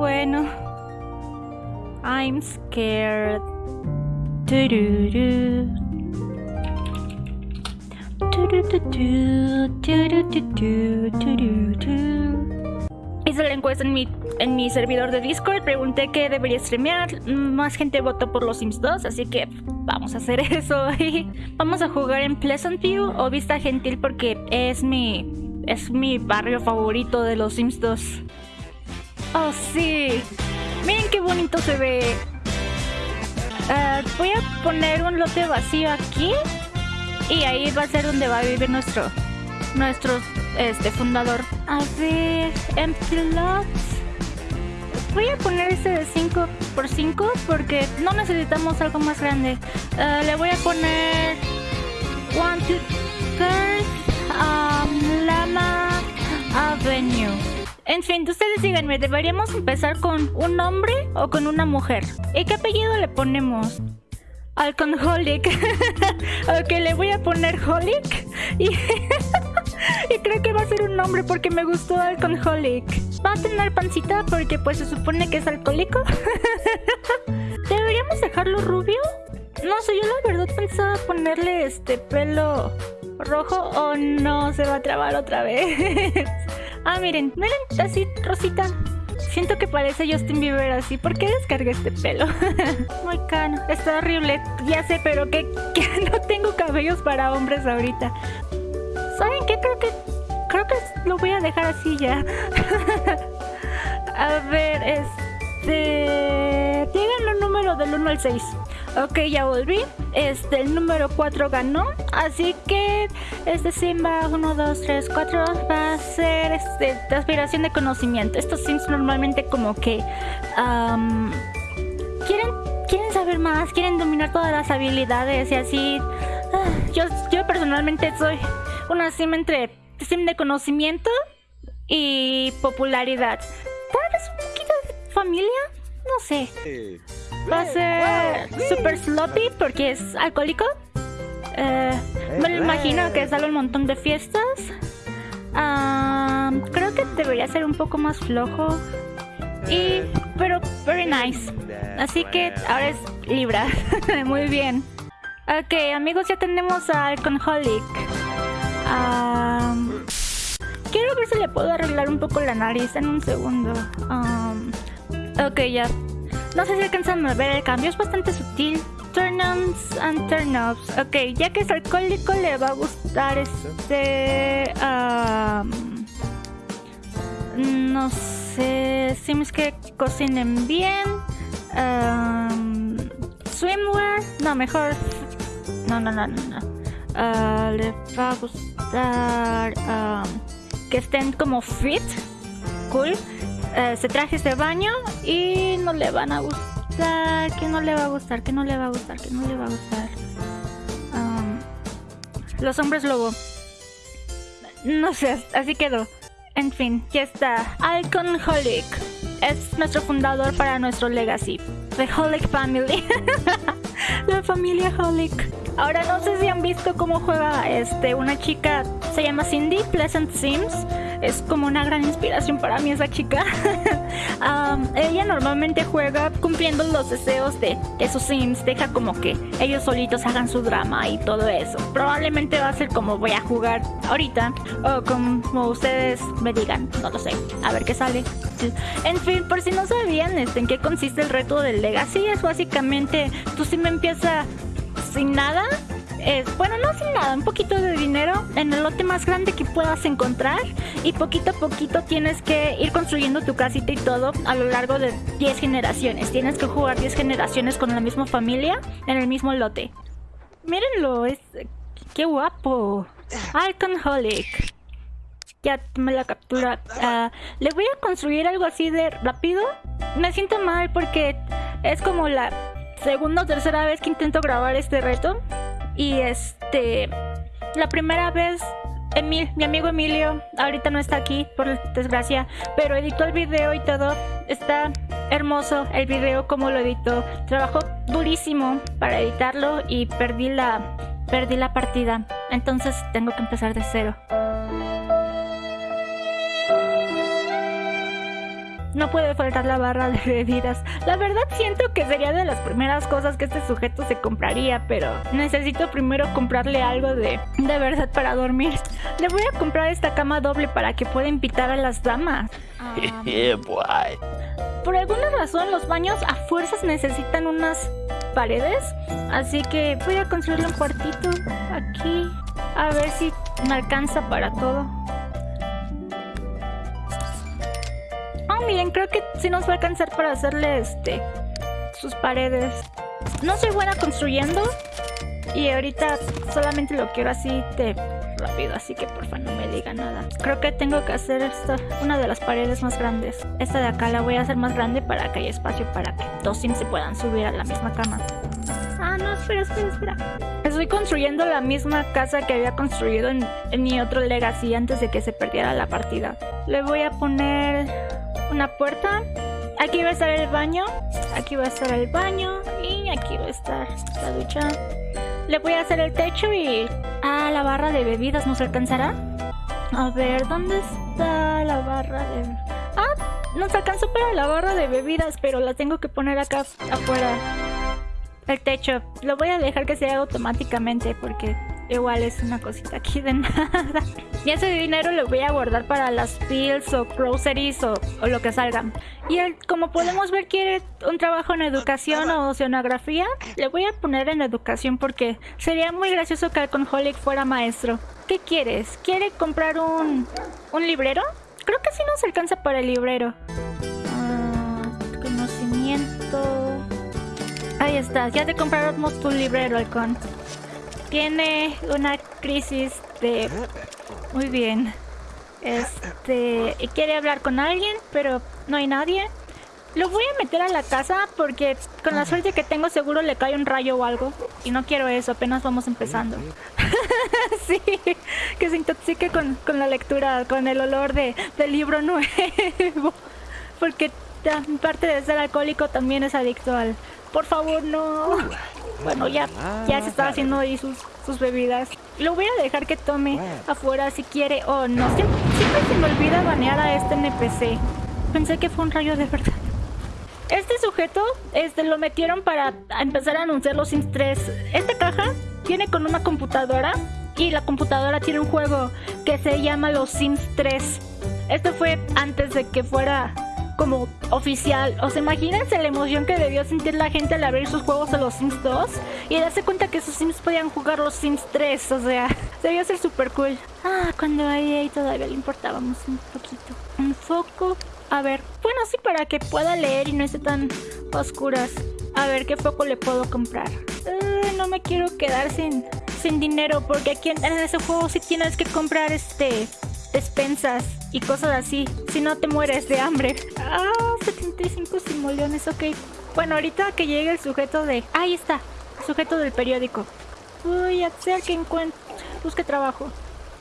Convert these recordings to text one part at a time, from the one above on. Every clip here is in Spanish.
bueno. I'm scared. Tururú, tururú. Hice la encuesta en mi, en mi servidor de Discord, pregunté qué debería streamear, más gente votó por los Sims 2, así que vamos a hacer eso. vamos a jugar en Pleasant View o Vista Gentil porque es mi, es mi barrio favorito de los Sims 2. Oh, sí. Miren qué bonito se ve. Ah, voy a poner un lote vacío aquí. Y ahí va a ser donde va a vivir nuestro, nuestro este, fundador. A ver, empty lots. Voy a poner este de 5 por 5 porque no necesitamos algo más grande. Ah, le voy a poner One, two, um, Lama Avenue. En fin, ustedes díganme, ¿deberíamos empezar con un hombre o con una mujer? ¿Y qué apellido le ponemos? Alcoholic. ok, le voy a poner Holic. Y, creo que va a ser un nombre porque me gustó Alcoholic. Va a tener pancita porque pues se supone que es alcohólico. ¿Deberíamos dejarlo rubio? No sé, yo la verdad pensaba ponerle este pelo rojo o no se va a trabar otra vez. Ah, miren, miren, así, Rosita. Siento que parece Justin Bieber así. ¿Por qué descargué este pelo? Muy cano. Está horrible. Ya sé, pero que, no tengo cabellos para hombres ahorita. ¿Saben qué? Creo que... Creo que lo voy a dejar así ya. a ver, este... Díganme un número del 1 al 6. Ok, ya volví. Este, el número 4 ganó. Así que este Simba 1, 2, 3, 4 va a ser este, aspiración de conocimiento. Estos Sims normalmente como que... quieren, quieren saber más, quieren dominar todas las habilidades y así... Ah, yo, yo personalmente soy una Sim entre Sim de conocimiento y popularidad. Tal vez un poquito de familia, no sé. Va a ser super sloppy porque es alcohólico. Eh, me lo imagino que sale un montón de fiestas. creo que debería ser un poco más flojo. Y, pero, very nice. Así que ahora es Libra. Muy bien. Ok, amigos, ya tenemos a Alcoholic. quiero ver si le puedo arreglar un poco la nariz en un segundo. ok, ya no sé si alcanzan a ver el cambio, es bastante sutil. Turn-ons and turn-offs. Ok, ya que es alcohólico le va a gustar este... no sé... Sims que cocinen bien. swimwear. No, mejor... No, no, no, no. Ah, le va a gustar... que estén como fit. Cool. Eh, se traje de baño y no le van a gustar, que no le va a gustar, que no le va a gustar, que no le va a gustar. Los hombres lobo. No sé, así quedó. En fin, ya está. Alconholic es nuestro fundador para nuestro legacy. The Holic Family. La familia Holic. Ahora no sé si han visto cómo juega este una chica, se llama Cindy Pleasant Sims es como una gran inspiración para mí esa chica. ella normalmente juega cumpliendo los deseos de, esos sims, deja como que ellos solitos hagan su drama y todo eso. Probablemente va a ser como voy a jugar ahorita o como ustedes me digan, no lo sé, a ver qué sale. En fin, por si no sabían este, en qué consiste el reto del Legacy, es básicamente tú si me empieza sin nada bueno, no sin nada, un poquito de dinero en el lote más grande que puedas encontrar y poquito a poquito tienes que ir construyendo tu casita y todo a lo largo de 10 generaciones. Tienes que jugar 10 generaciones con la misma familia en el mismo lote. Mírenlo, es... ¡Qué guapo! Alconholic. Ya me la captura. Ah, le voy a construir algo así de rápido. Me siento mal porque es como la segunda o tercera vez que intento grabar este reto. Y este, la primera vez, Emil, mi amigo Emilio, ahorita no está aquí, por desgracia, pero editó el video y todo. Está hermoso el video como lo editó. Trabajó durísimo para editarlo y perdí la, perdí la partida. Entonces tengo que empezar de cero. No puede faltar la barra de bebidas. La verdad siento que sería de las primeras cosas que este sujeto se compraría, pero necesito primero comprarle algo de, de verdad para dormir. Le voy a comprar esta cama doble para que pueda invitar a las damas. Por alguna razón los baños a fuerzas necesitan unas paredes, así que voy a construirle un cuartito aquí. A ver si me alcanza para todo. Miren, creo que sí nos va a alcanzar para hacerle este sus paredes. No soy buena construyendo y ahorita solamente lo quiero así de rápido, así que porfa no me diga nada. Creo que tengo que hacer esta, una de las paredes más grandes. Esta de acá la voy a hacer más grande para que haya espacio para que dos sims se puedan subir a la misma cama. Ah, no, espera, espera, espera. Estoy construyendo la misma casa que había construido en, en mi otro Legacy antes de que se perdiera la partida. Le voy a poner una puerta. Aquí va a estar el baño. Aquí va a estar el baño. Y aquí va a estar la ducha. Le voy a hacer el techo y... Ah, la barra de bebidas nos alcanzará. A ver, ¿dónde está la barra de... Ah, nos alcanzó para la barra de bebidas, pero la tengo que poner acá afuera. El techo. Lo voy a dejar que sea automáticamente porque igual es una cosita aquí de nada. Y ese dinero lo voy a guardar para las pills o groceries o, o lo que salgan. Y él, como podemos ver, quiere un trabajo en educación o oceanografía. Le voy a poner en educación porque sería muy gracioso que Alconholic fuera maestro. ¿Qué quieres? ¿Quiere comprar un, un librero? Creo que sí nos alcanza para el librero. Ah, conocimiento. Ahí está, ya te compramos tu librero, Halcón. Tiene una crisis de... Muy bien. Este... Quiere hablar con alguien, pero no hay nadie. Lo voy a meter a la casa porque con la suerte que tengo seguro le cae un rayo o algo. Y no quiero eso, apenas vamos empezando. sí, que se intoxique con, con la lectura, con el olor de, del libro nuevo. Porque parte de ser alcohólico también es adicto al... Por favor, no. Bueno, ya, ya se está haciendo ahí sus, sus bebidas. Lo voy a dejar que tome afuera si quiere o no. Siempre, siempre se me olvida banear a este NPC. Pensé que fue un rayo de verdad. Este sujeto este, lo metieron para empezar a anunciar los Sims 3. Esta caja viene con una computadora y la computadora tiene un juego que se llama Los Sims 3. Esto fue antes de que fuera como oficial. O sea, imagínense la emoción que debió sentir la gente al abrir sus juegos a los Sims 2 y darse cuenta que sus Sims podían jugar los Sims 3. O sea, debió ser súper cool. Ah, cuando a EA todavía le importábamos un poquito. Un foco. A ver, bueno, sí, para que pueda leer y no esté tan oscuras. A ver, ¿qué foco le puedo comprar? Uh, no me quiero quedar sin, sin dinero porque aquí en, en ese juego sí tienes que comprar este despensas y cosas así. Si no te mueres de hambre. Ah, 75 simoleones, ok. Bueno, ahorita que llegue el sujeto de... Ahí está, el sujeto del periódico. Voy a hacer que encuentre... Busque trabajo.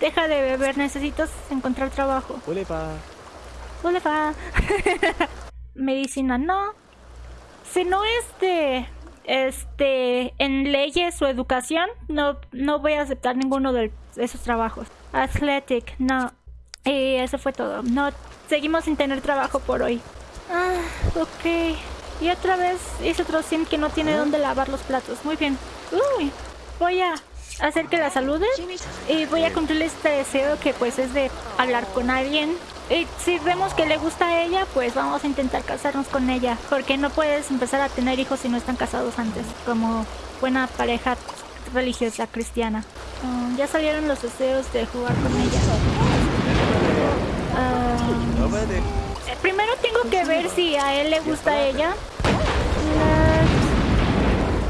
Deja de beber, necesitas encontrar trabajo. Ulepa. Ulepa. Medicina, no. Si no es de... Este... En leyes o educación, no, no voy a aceptar ninguno de esos trabajos. Athletic, no. Y eso fue todo. No, seguimos sin tener trabajo por hoy. Ah, ok. Y otra vez hice otro sim que no tiene dónde lavar los platos. Muy bien. Uy, voy a hacer que la salude y voy a cumplirle este deseo que pues es de hablar con alguien. Y si vemos que le gusta a ella, pues vamos a intentar casarnos con ella. Porque no puedes empezar a tener hijos si no están casados antes, como buena pareja religiosa cristiana. Um, ya salieron los deseos de jugar con ella. Eh, primero tengo que ver si a él le gusta ella.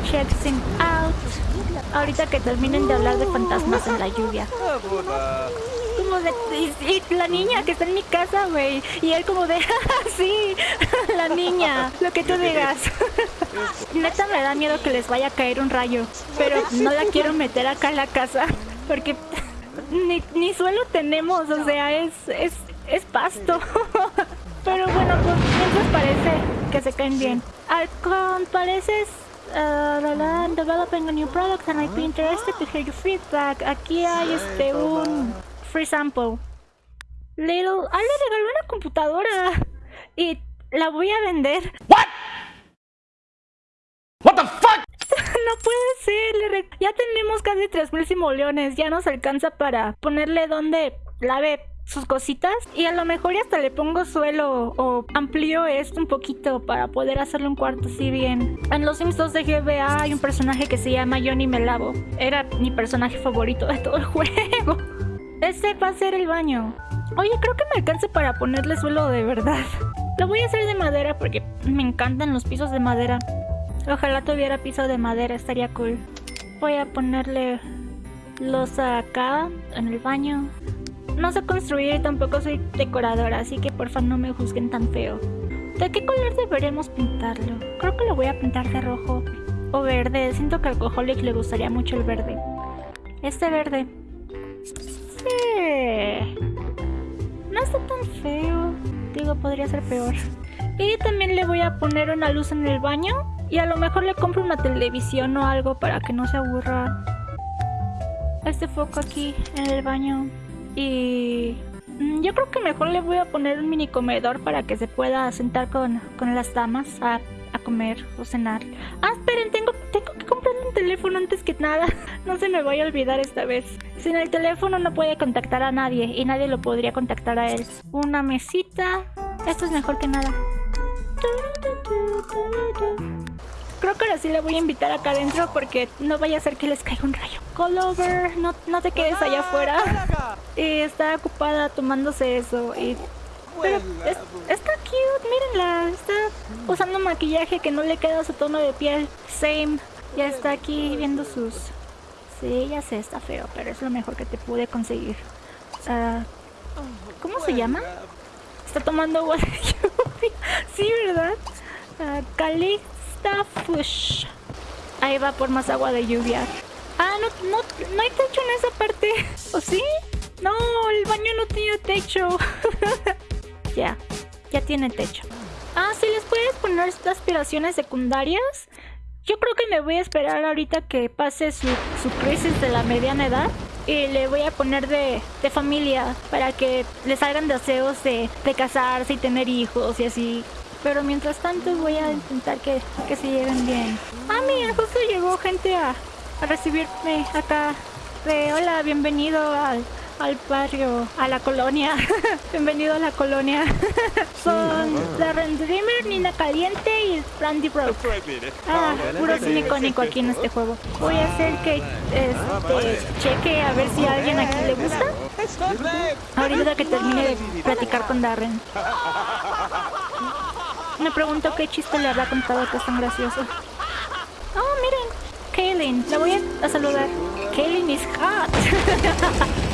Let's check him out. Ahorita que terminen de hablar de fantasmas en la lluvia. Como de... Y la niña que está en mi casa, güey. Y él como de... sí, la niña. Lo que tú digas. Neta me da miedo que les vaya a caer un rayo. Pero no la quiero meter acá en la casa. Porque ni, ni suelo tenemos. O sea, es, es, es pasto. Pero bueno, pues mientras parece que se caen bien. Alcon, pareces uh, la, la, developing a new product and I'd be interested to hear your feedback. Aquí hay este un free sample. Little, ah, le regaló una computadora. y la voy a vender. What the fuck? No puede ser, ya tenemos casi 3000 simoleones, ya nos alcanza para ponerle donde lave sus cositas y a lo mejor hasta le pongo suelo o amplío esto un poquito para poder hacerle un cuarto así bien. En los Sims 2 de GBA hay un personaje que se llama Johnny Melavo. Era mi personaje favorito de todo el juego. Este va a ser el baño. Oye, creo que me alcance para ponerle suelo de verdad. Lo voy a hacer de madera porque me encantan los pisos de madera. Ojalá tuviera piso de madera, estaría cool. Voy a ponerle losa acá, en el baño. No sé construir y tampoco soy decoradora, así que porfa no me juzguen tan feo. ¿De qué color deberíamos pintarlo? Creo que lo voy a pintar de rojo o verde. Siento que al Alcoholic le gustaría mucho el verde. Este verde. Sí. No está tan feo. Digo, podría ser peor. Y también le voy a poner una luz en el baño. Y a lo mejor le compro una televisión o algo para que no se aburra. Este foco aquí en el baño. Y mm, yo creo que mejor le voy a poner un mini comedor para que se pueda sentar con, con las damas a, a comer o cenar. Ah, esperen, tengo, tengo que comprar un teléfono antes que nada. No se me vaya a olvidar esta vez. Sin el teléfono no puede contactar a nadie y nadie lo podría contactar a él. Una mesita. Esto es mejor que nada. Creo que ahora sí le voy a invitar acá adentro porque no vaya a ser que les caiga un rayo. Colover, no, no te quedes allá afuera. Y está ocupada tomándose eso. Y... Pero es- está cute, mírenla. Está usando maquillaje que no le queda a su tono de piel. Same. Ya está aquí viendo sus... Sí, ya sé, está feo, pero es lo mejor que te pude conseguir. Ah, ¿Cómo se llama? Está tomando agua de lluvia. Sí, ¿verdad? Ah, Ahí va por más agua de lluvia. Ah, no, no, no hay techo en esa parte. ¿O sí? No, el baño no tiene techo. ya, ya tiene techo. Ah, sí, les puedes poner aspiraciones secundarias. Yo creo que me voy a esperar ahorita que pase su, su crisis de la mediana edad. Y le voy a poner de, de familia para que le salgan deseos de, de casarse y tener hijos y así. Pero mientras tanto voy a intentar que, que se lleven bien. Ah, mira, justo llegó gente a, recibirme acá. De hola, bienvenido al, al barrio, a la colonia. bienvenido a la colonia. Son Darren Dreamer, Nina Caliente y Randy Broke. Ah, puro cine icónico aquí en este juego. Voy a hacer que este, cheque a ver si a alguien aquí le gusta. Ahorita que termine de platicar con Darren. Me pregunto qué chiste le habrá contado que es tan gracioso. Oh, miren, Kaylin. La voy a, saludar. Kaylin is hot.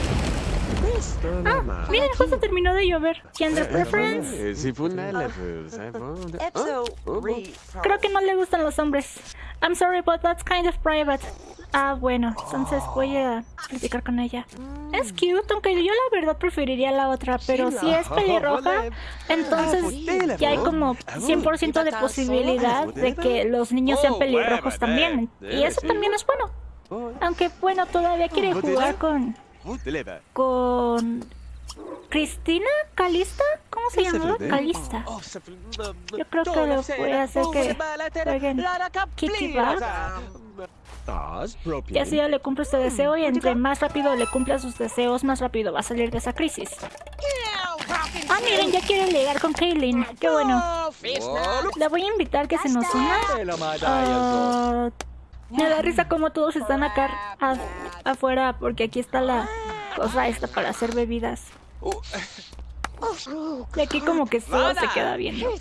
ah, miren, justo terminó de llover. Gender preference. Pues, eh, bon. Epso Oh, re. Creo que no le gustan los hombres. I'm sorry, but that's kind of private. Ah, bueno, entonces voy a platicar con ella. Es cute, aunque yo la verdad preferiría la otra, pero si es pelirroja, entonces ya hay como 100% de posibilidad de que los niños sean pelirrojos también. Y eso también es bueno. Aunque bueno, todavía quiere jugar con... con... Cristina Calista, ¿cómo se llama? Calista. Yo creo que lo voy a hacer que jueguen Kiki Bag. Y así ya le cumple este deseo y entre más rápido le cumpla sus deseos, más rápido va a salir de esa crisis. Ah, miren, ya quiere ligar con Kaylin. Qué bueno. La voy a invitar que se nos una. Ah, me da risa como todos están acá afuera porque aquí está la cosa esta para hacer bebidas. Y aquí como que solo se queda viendo. Voy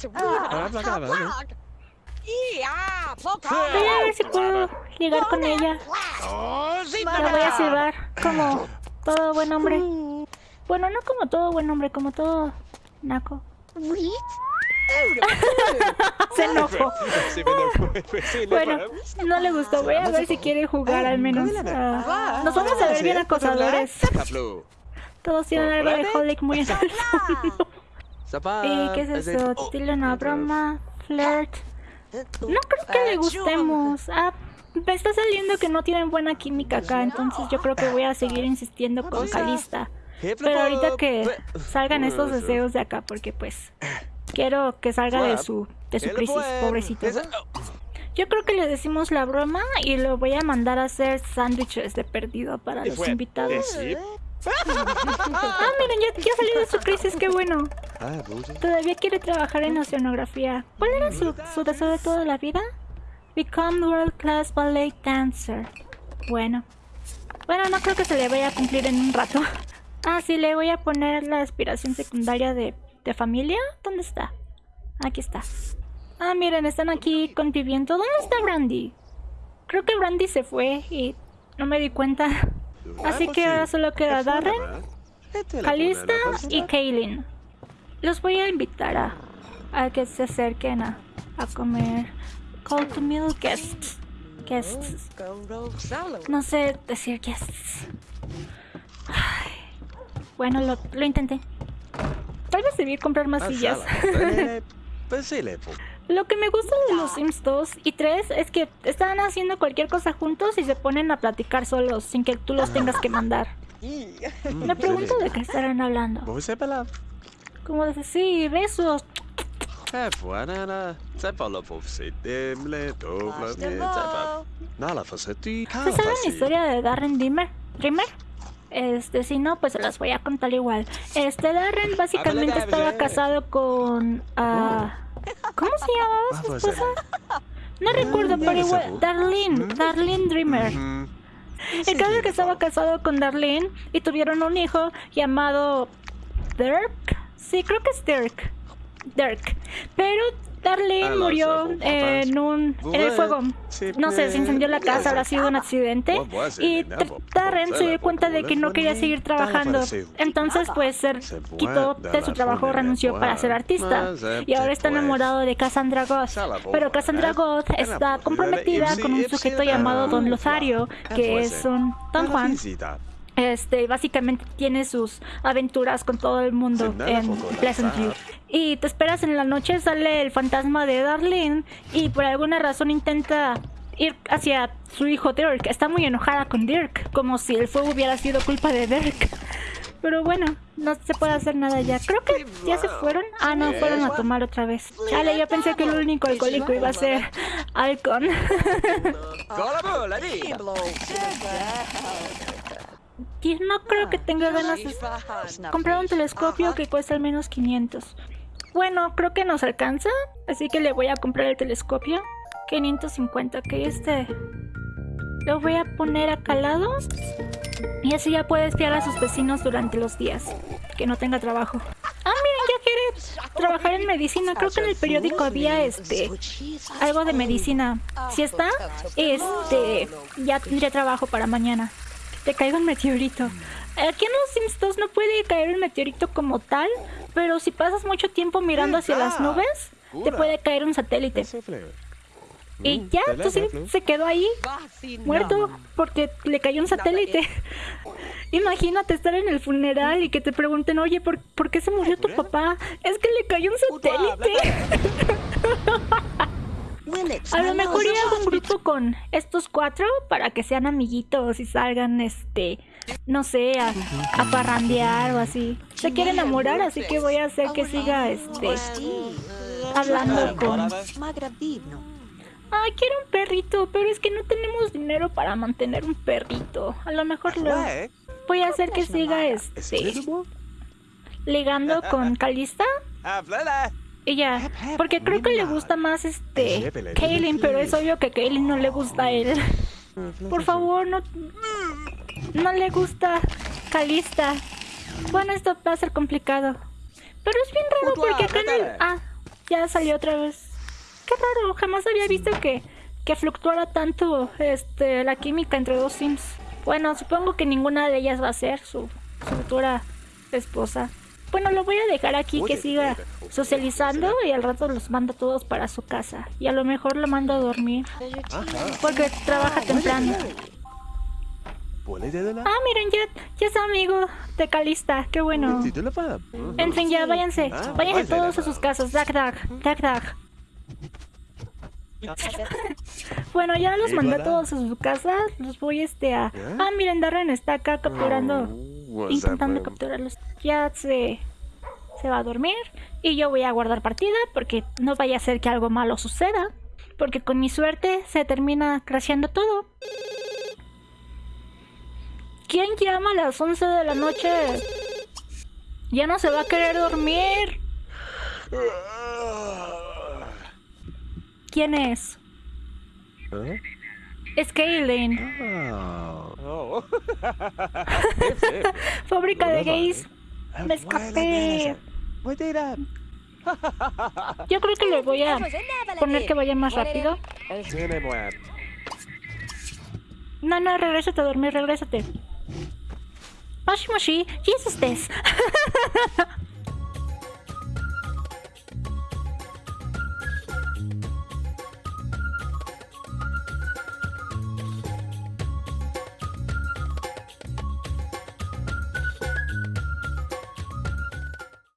a ver si puedo ligar con ella. La voy a silbar como todo buen hombre. Bueno, no como todo buen hombre, como todo naco. Se enojó. Bueno, no le gustó. Voy a ver si quiere jugar al menos. Ah, nos vamos a ver bien acosadores. Todos tienen algo de Holic muy en. ¿Y qué es eso? Dile una broma. Flirt. No creo que le gustemos. Ah, me está saliendo que no tienen buena química acá, entonces yo creo que voy a seguir insistiendo con Calista. Pero ahorita que salgan estos deseos de acá, porque pues Quiero que salga de su, de su crisis, pobrecito. Yo creo que le decimos la broma y lo voy a mandar a hacer sándwiches de perdido para los invitados. Ah, miren, ya, ya salió de su crisis, qué bueno. Ah. Todavía quiere trabajar en oceanografía. ¿Cuál era su, su deseo de toda la vida? Become world class ballet dancer. Bueno. Bueno, no creo que se le vaya a cumplir en un rato. Ah, sí, le voy a poner la aspiración secundaria de, de familia. ¿Dónde está? Aquí está. Ah, miren, están aquí conviviendo. ¿Dónde está Brandy? Creo que Brandy se fue y no me di cuenta. Así que ahora solo queda Darren, Calista y Kaylin. Los voy a invitar a, a que se acerquen a, a comer. Call to meal guests. Guests. No sé decir guests. Ay. Bueno, lo, lo intenté. Tal vez debí comprar más sillas. Lo que me gusta de los Sims 2 y 3 es que están haciendo cualquier cosa juntos y se ponen a platicar solos sin que tú los tengas que mandar. Me pregunto de qué estarán hablando. Como de sí, besos. ¿Se sabe la historia de Darren Dreamer? ¿Dreamer? Este, si no, pues se las voy a contar igual. Este, Darren básicamente estaba casado con... ah, ¿Cómo se llamaba su esposa? No recuerdo, pero igual... Darlene, Darlene Dreamer. El caso es que estaba casado con Darlene y tuvieron un hijo llamado Dirk. Sí, creo que es Dirk. Dirk. Pero Darlene murió en un en el fuego. No sé, se incendió la casa, habrá sido un accidente. Y Darren se dio cuenta de que no quería seguir trabajando. Entonces, pues, se quitó de su trabajo, renunció para ser artista. Y ahora está enamorado de Cassandra Goth. Pero Cassandra Goth está comprometida con un sujeto llamado Don Lozario, que es un Don Juan. Este, básicamente tiene sus aventuras con todo el mundo en Pleasantview. Y te esperas en la noche, sale el fantasma de Darlene y por alguna razón intenta ir hacia su hijo Dirk. Está muy enojada con Dirk, como si el fuego hubiera sido culpa de Dirk. Pero bueno, no se puede hacer nada ya. Creo que ya se fueron. Ah, no, fueron a tomar otra vez. Chale, yo pensé que el único alcohólico iba a ser Alcon. No creo que tenga ganas de comprar un telescopio que cuesta al menos 500. Bueno, creo que nos alcanza, así que le voy a comprar el telescopio. 550, que este... Lo voy a poner acá al lado. Y así ya puede espiar a sus vecinos durante los días. Que no tenga trabajo. Ah, miren, ya quiere trabajar en medicina. Creo que en el periódico había este... Algo de medicina. Si está, este... Ya tendría trabajo para mañana te caiga un meteorito. Aquí en los Sims 2 no puede caer un meteorito como tal, pero si pasas mucho tiempo mirando hacia las nubes, te puede caer un satélite. Y ya, tu Sim se quedó ahí, muerto, porque le cayó un satélite. Imagínate estar en el funeral y que te pregunten, oye, ¿por, ¿por qué se murió tu papá? Es que le cayó un satélite. A lo mejor ir a un grupo con estos cuatro para que sean amiguitos y salgan, este, no sé, a, a parrandear o así. Se quiere enamorar, así que voy a hacer que siga, este, hablando con... Ay, quiero un perrito, pero es que no tenemos dinero para mantener un perrito. A lo mejor lo voy a hacer que siga, este, ligando con Calista. Ella, porque creo que le gusta más este Kaylin, pero es obvio que Kaylin no le gusta a él. Por favor, no no le gusta Calista. Bueno, esto va a ser complicado. Pero es bien raro porque acá en el... Ah, ya salió otra vez. Qué raro, jamás había visto que, que fluctuara tanto este, la química entre dos Sims. Bueno, supongo que ninguna de ellas va a ser su, su futura esposa. Bueno, lo voy a dejar aquí que siga socializando y al rato los mando todos para su casa. Y a lo mejor lo mando a dormir. Porque trabaja temprano. Ah, miren, ya, ya es amigo de Calista. Qué bueno. En fin, ya váyanse. Váyanse todos a sus casas. Dag, dag, dag, dag. bueno, ya los mandé todos a su casa. Los voy este a... Ah, miren, Darren está acá capturando... Intentando capturarlos. Ya se... se va a dormir y yo voy a guardar partida porque no vaya a ser que algo malo suceda. Porque con mi suerte se termina crasheando todo. ¿Quién llama a las 11 de la noche? Ya no se va a querer dormir. ¿Quién es? ¿Eh? Es Kaylin, Oh. Oh. fábrica de gays. Me escapé. Yo creo que le voy a poner que vaya más rápido. No, no, regrésate a dormir, regrésate. Moshi Moshi, Jesus.